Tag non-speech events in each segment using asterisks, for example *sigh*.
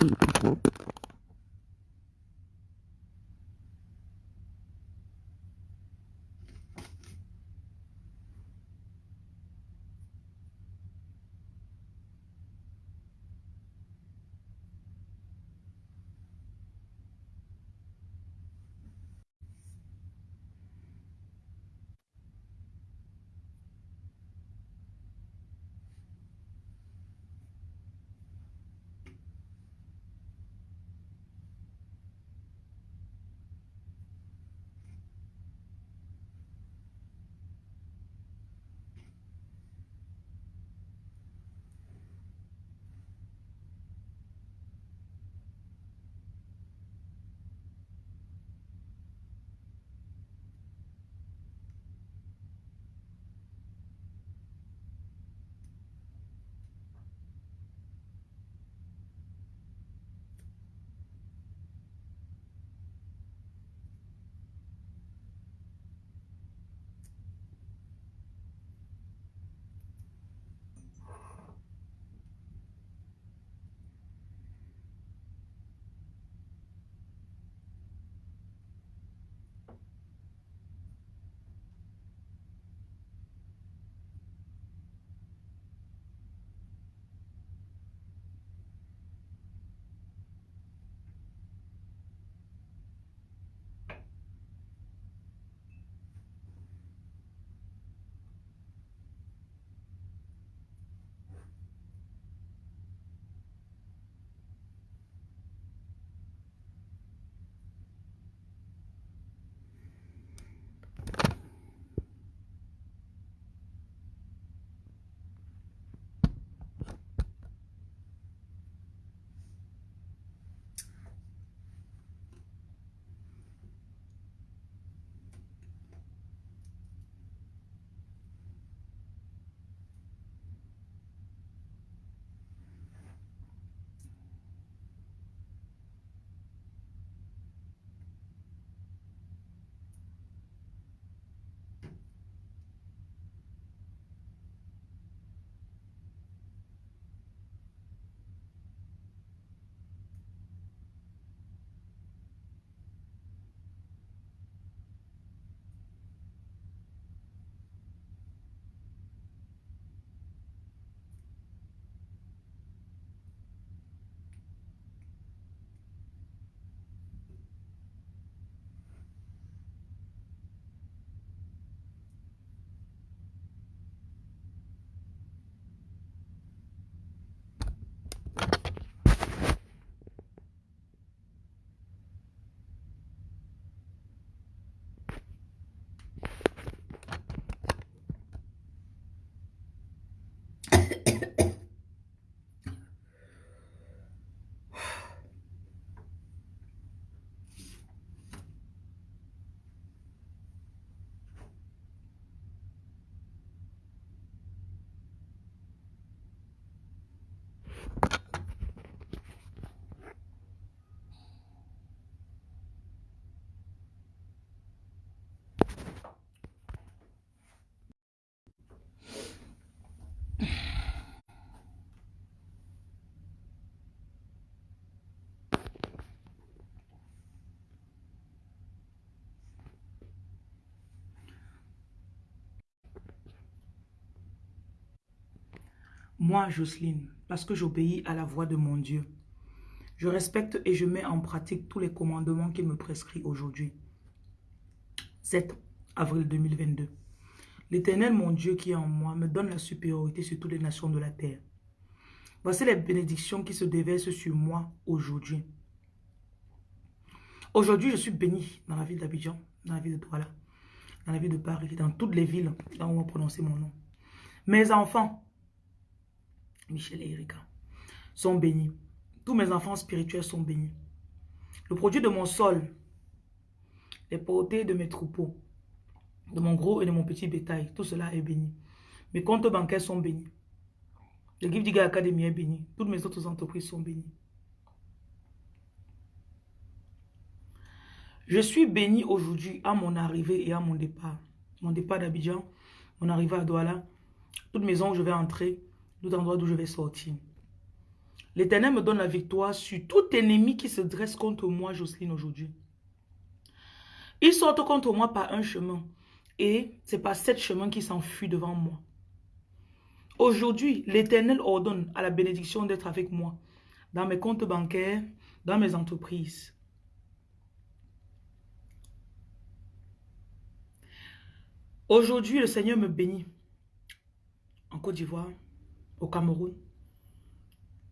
people *laughs* Moi, Jocelyne, parce que j'obéis à la voix de mon Dieu, je respecte et je mets en pratique tous les commandements qu'il me prescrit aujourd'hui. 7 avril 2022. L'Éternel, mon Dieu qui est en moi, me donne la supériorité sur toutes les nations de la terre. Voici les bénédictions qui se déversent sur moi aujourd'hui. Aujourd'hui, je suis béni dans la ville d'Abidjan, dans la ville de Douala, dans la ville de Paris, dans toutes les villes là où on va prononcer mon nom. Mes enfants, Michel et Erika, sont bénis. Tous mes enfants spirituels sont bénis. Le produit de mon sol, les portées de mes troupeaux, de mon gros et de mon petit bétail, tout cela est béni. Mes comptes bancaires sont bénis. Le Give Digger Academy est béni. Toutes mes autres entreprises sont bénies. Je suis béni aujourd'hui à mon arrivée et à mon départ. Mon départ d'Abidjan, mon arrivée à Douala, toute maison où je vais entrer, d'où je vais sortir. L'Éternel me donne la victoire sur tout ennemi qui se dresse contre moi, Jocelyne, aujourd'hui. Ils sortent contre moi par un chemin. Et c'est par sept chemins qui s'enfuit devant moi. Aujourd'hui, l'Éternel ordonne à la bénédiction d'être avec moi dans mes comptes bancaires, dans mes entreprises. Aujourd'hui, le Seigneur me bénit en Côte d'Ivoire, au Cameroun,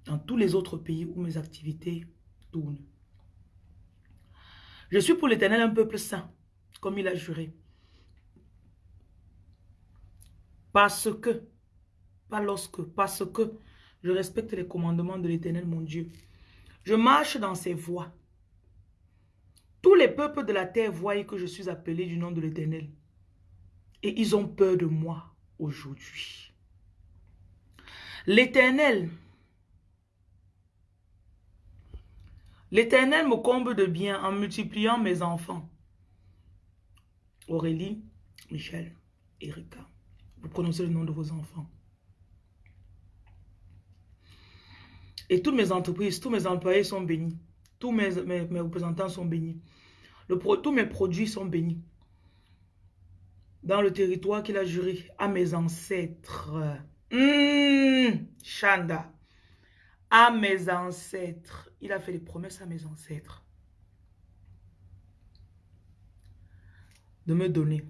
dans tous les autres pays où mes activités tournent. Je suis pour l'Éternel un peuple saint, comme il a juré. Parce que, pas lorsque, parce que je respecte les commandements de l'Éternel, mon Dieu. Je marche dans ses voies. Tous les peuples de la terre voient que je suis appelé du nom de l'Éternel. Et ils ont peur de moi aujourd'hui. L'Éternel L'Éternel me comble de bien en multipliant mes enfants. Aurélie, Michel, Erika. Vous prononcez le nom de vos enfants. Et toutes mes entreprises, tous mes employés sont bénis. Tous mes, représentants sont bénis. Tous mes produits sont bénis. Dans le territoire qu'il a juré à mes ancêtres. Mmh, Chanda à mes ancêtres. Il a fait des promesses à mes ancêtres. De me donner.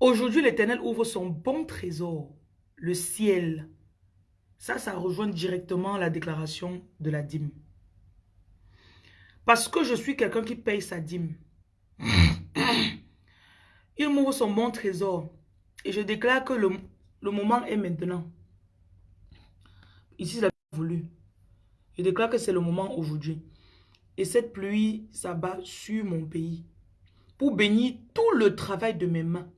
Aujourd'hui, l'Éternel ouvre son bon trésor, le ciel. Ça, ça rejoint directement la déclaration de la dîme. Parce que je suis quelqu'un qui paye sa dîme. *coughs* Il m'ouvre son bon trésor. Et je déclare que le, le moment est maintenant. Ici, a voulu. Je déclare que c'est le moment aujourd'hui. Et cette pluie s'abat sur mon pays pour bénir tout le travail de mes mains.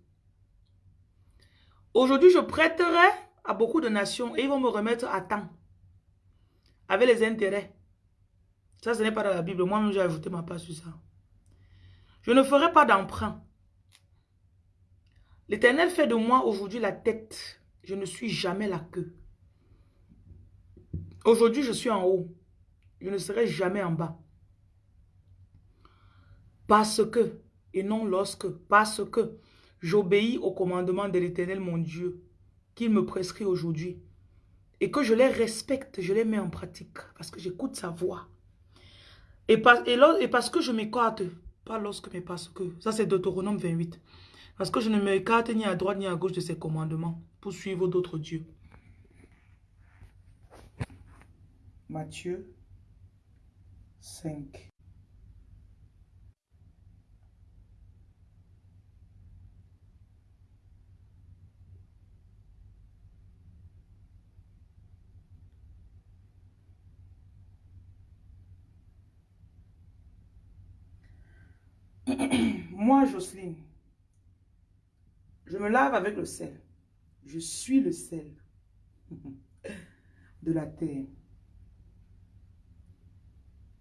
Aujourd'hui, je prêterai à beaucoup de nations et ils vont me remettre à temps. Avec les intérêts. Ça, ce n'est pas dans la Bible. Moi-même, j'ai ajouté ma part sur ça. Je ne ferai pas d'emprunt. L'Éternel fait de moi aujourd'hui la tête. Je ne suis jamais la queue. Aujourd'hui, je suis en haut. Je ne serai jamais en bas. Parce que, et non lorsque, parce que j'obéis au commandement de l'Éternel, mon Dieu, qu'il me prescrit aujourd'hui. Et que je les respecte, je les mets en pratique. Parce que j'écoute sa voix. Et, parce que je m'écarte, pas lorsque, mais parce que. Ça, c'est Deutéronome 28. Parce que je ne m'écarte ni à droite ni à gauche de ses commandements pour suivre d'autres dieux. Matthieu 5. *clears throat* Moi, Jocelyne, je me lave avec le sel. Je suis le sel *laughs* de la terre.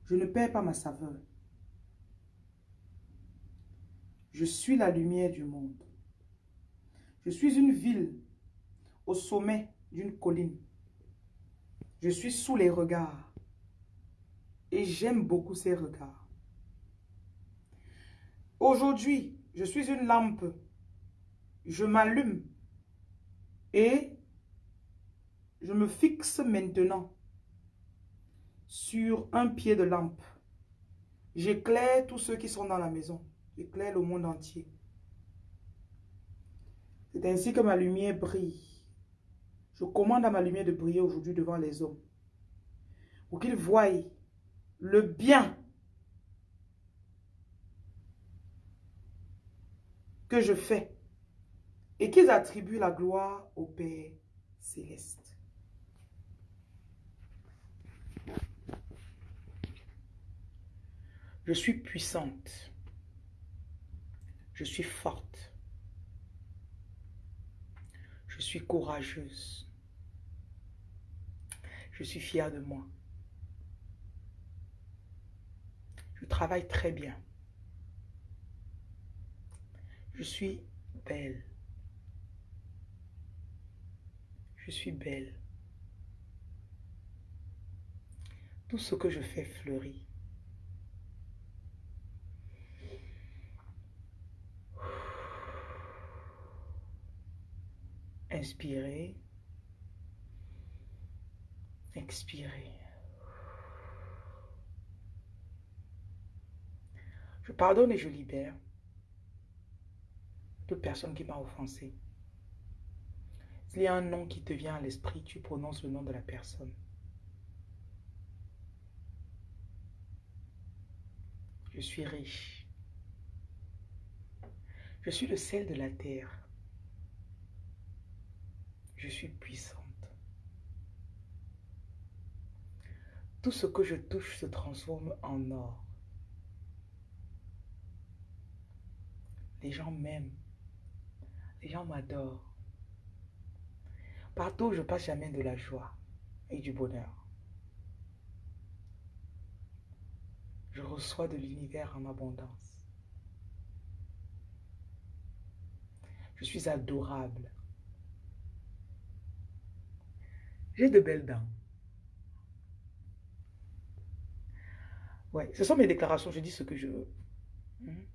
Je ne perds pas ma saveur. Je suis la lumière du monde. Je suis une ville au sommet d'une colline. Je suis sous les regards. Et j'aime beaucoup ces regards. Aujourd'hui, je suis une lampe. Je m'allume. Et je me fixe maintenant sur un pied de lampe. J'éclaire tous ceux qui sont dans la maison. J'éclaire le monde entier. C'est ainsi que ma lumière brille. Je commande à ma lumière de briller aujourd'hui devant les hommes. Pour qu'ils voient le bien que je fais et qu'ils attribuent la gloire au Père céleste. Je suis puissante. Je suis forte. Je suis courageuse. Je suis fière de moi. Je travaille très bien. Je suis belle. Je suis belle. Tout ce que je fais fleurit. Inspirez. Expirez. Je pardonne et je libère toute personne qui m'a offensé. S'il y a un nom qui te vient à l'esprit, tu prononces le nom de la personne. Je suis riche. Je suis le sel de la terre. Je suis puissante. Tout ce que je touche se transforme en or. Les gens m'aiment. Les gens m'adorent. Partout je passe, j'amène de la joie et du bonheur. Je reçois de l'univers en abondance. Je suis adorable. J'ai de belles dents. Ouais, ce sont mes déclarations, je dis ce que je veux. Hmm?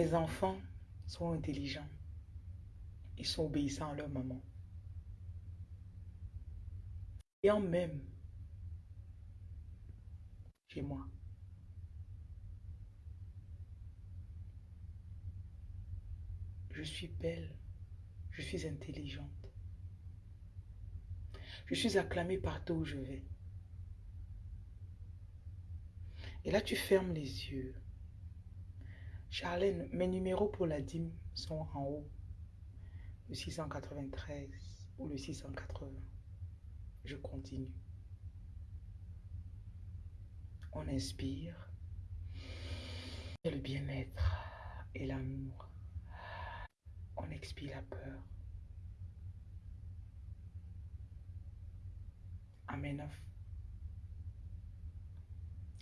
Mes enfants sont intelligents. Ils sont obéissants à leur maman. Et en même chez moi. Je suis belle. Je suis intelligente. Je suis acclamée partout où je vais. Et là, tu fermes les yeux. Charlène, mes numéros pour la dîme sont en haut. Le 693 ou le 680. Je continue. On inspire. Et le bien-être et l'amour. On expire la peur. I'm enough.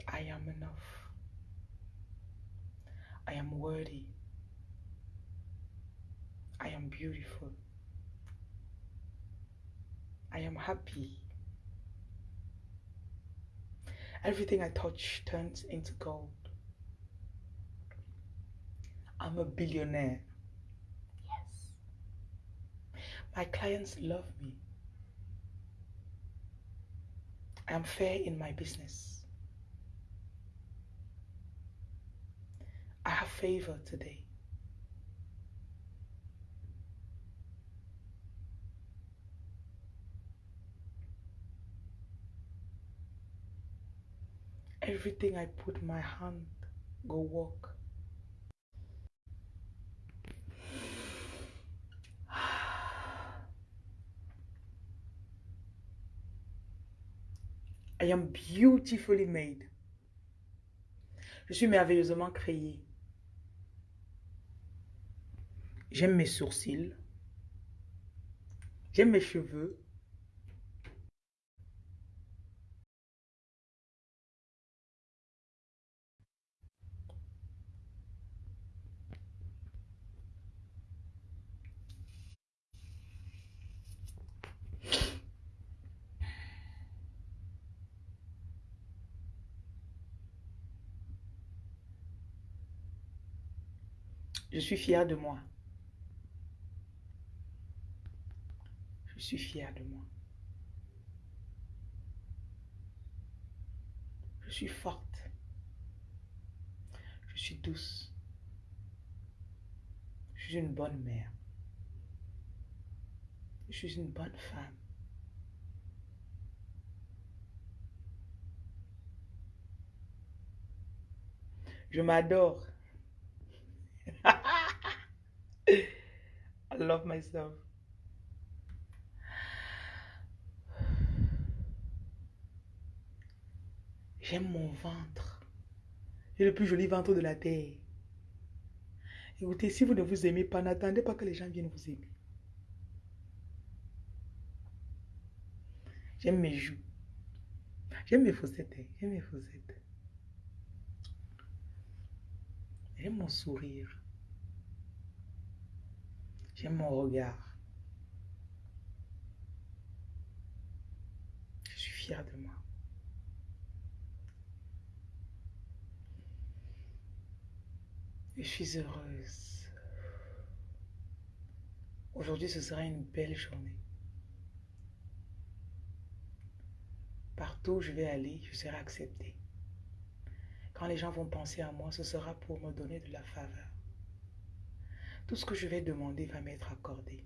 I am enough. I am worthy. I am beautiful. I am happy. Everything I touch turns into gold. I'm a billionaire. Yes. My clients love me. I am fair in my business. I have favor today. Everything I put my hand go work. *sighs* I am beautifully made. Je suis merveilleusement créé. J'aime mes sourcils. J'aime mes cheveux. Je suis fière de moi. Suis fière de moi. Je suis forte. Je suis douce. Je suis une bonne mère. Je suis une bonne femme. Je m'adore. *laughs* I love myself. J'aime mon ventre. J'ai le plus joli ventre de la terre. Écoutez, si vous ne vous aimez pas, n'attendez pas que les gens viennent vous aimer. J'aime mes joues. J'aime mes fossettes. Hein. J'aime mes fossettes. J'aime mon sourire. J'aime mon regard. Je suis fière de moi. Je suis heureuse. Aujourd'hui, ce sera une belle journée. Partout où je vais aller, je serai acceptée. Quand les gens vont penser à moi, ce sera pour me donner de la faveur. Tout ce que je vais demander va m'être accordé.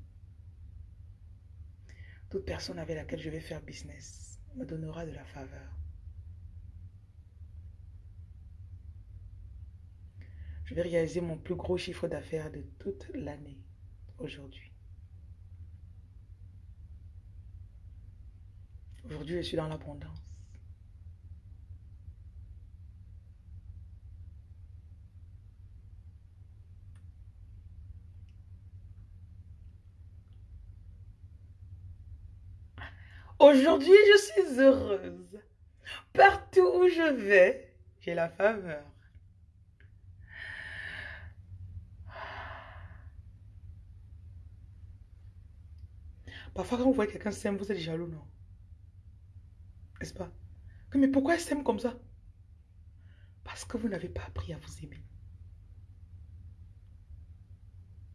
Toute personne avec laquelle je vais faire business me donnera de la faveur. Je vais réaliser mon plus gros chiffre d'affaires de toute l'année aujourd'hui. Aujourd'hui, je suis dans l'abondance. Aujourd'hui, je suis heureuse. Partout où je vais, j'ai la faveur. Parfois, quand vous voyez quelqu'un s'aime, vous êtes jaloux, non? N'est-ce pas? Mais pourquoi elle s'aime comme ça? Parce que vous n'avez pas appris à vous aimer.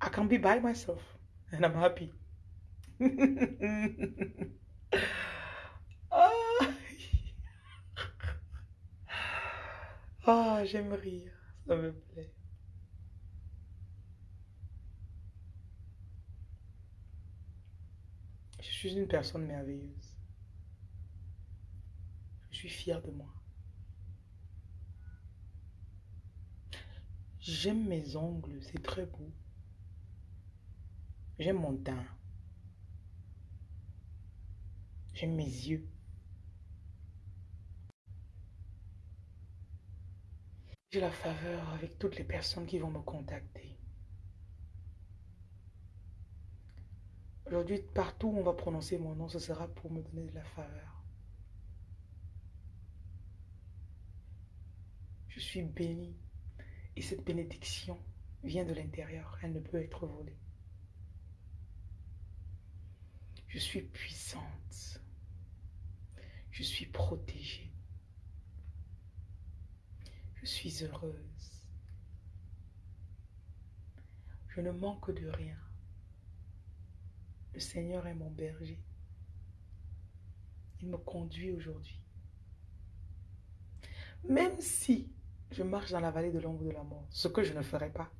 I can be by myself and I'm happy. *laughs* ah, ah j'aime rire, ça me plaît. Suis une personne merveilleuse. Je suis fière de moi. J'aime mes ongles, c'est très beau. J'aime mon teint. J'aime mes yeux. J'ai la faveur avec toutes les personnes qui vont me contacter. Aujourd'hui, partout où on va prononcer mon nom, ce sera pour me donner de la faveur. Je suis béni. Et cette bénédiction vient de l'intérieur. Elle ne peut être volée. Je suis puissante. Je suis protégée. Je suis heureuse. Je ne manque de rien. Le Seigneur est mon berger. Il me conduit aujourd'hui. Même si je marche dans la vallée de l'ombre de la mort, ce que je ne ferai pas,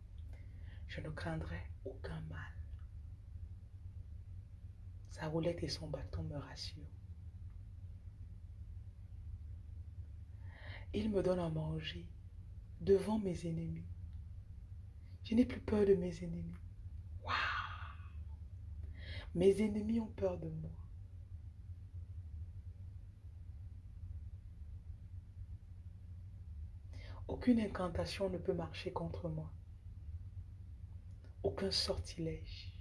je ne craindrai aucun mal. Sa roulette et son bâton me rassurent. Il me donne à manger devant mes ennemis. Je n'ai plus peur de mes ennemis. Mes ennemis ont peur de moi. Aucune incantation ne peut marcher contre moi. Aucun sortilège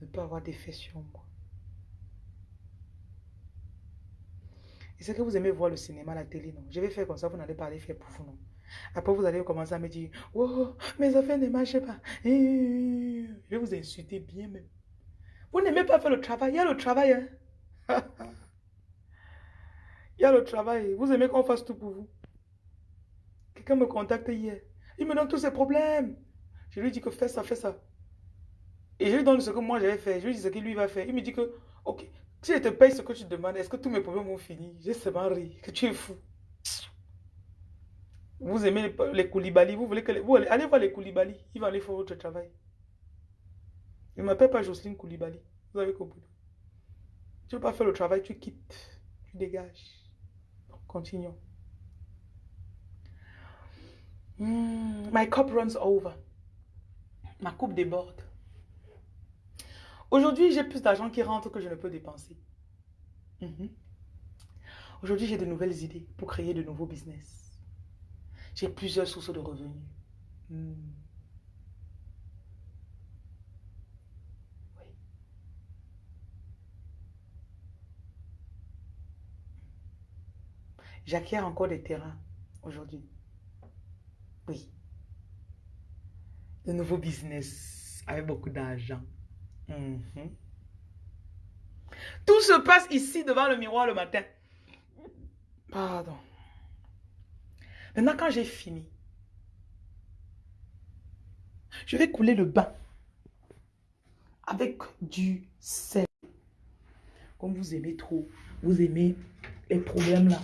ne peut avoir d'effet sur moi. Et c'est que vous aimez voir le cinéma, la télé, non? Je vais faire comme ça, vous n'allez pas aller faire pour vous, non? Après, vous allez commencer à me dire, oh, mes affaires ne marchent pas. Je vais vous insulter bien même. Vous n'aimez pas faire le travail. Il y a le travail. Hein? *laughs* Il y a le travail. Vous aimez qu'on fasse tout pour vous. Quelqu'un me contacte hier. Il me donne tous ses problèmes. Je lui dis que fais ça, fais ça. Et je lui donne ce que moi j'avais fait. Je lui dis ce qu'il lui va faire. Il me dit que, ok, si je te paye ce que tu demandes, est-ce que tous mes problèmes vont finir? J'ai seulement ri, que tu es fou. Vous aimez les, les vous voulez que les, vous allez, voir les Koulibaly, ils vont aller faire votre travail. Il ne m'appelle pas Jocelyne Koulibaly, vous avez compris. Tu ne veux pas faire le travail, tu quittes, tu dégages. continuons. Hmm, my cup runs over. Ma coupe déborde. Aujourd'hui, j'ai plus d'argent qui rentre que je ne peux dépenser. Mhm. Aujourd'hui, j'ai de nouvelles idées pour créer de nouveaux business. J'ai plusieurs sources de revenus. Hmm. J'acquiers encore des terrains aujourd'hui. Oui. De nouveaux business avec beaucoup d'argent. Mhm. Tout se passe ici devant le miroir le matin. Pardon. Maintenant, quand j'ai fini, je vais couler le bain avec du sel. Comme vous aimez trop, vous aimez les problèmes là.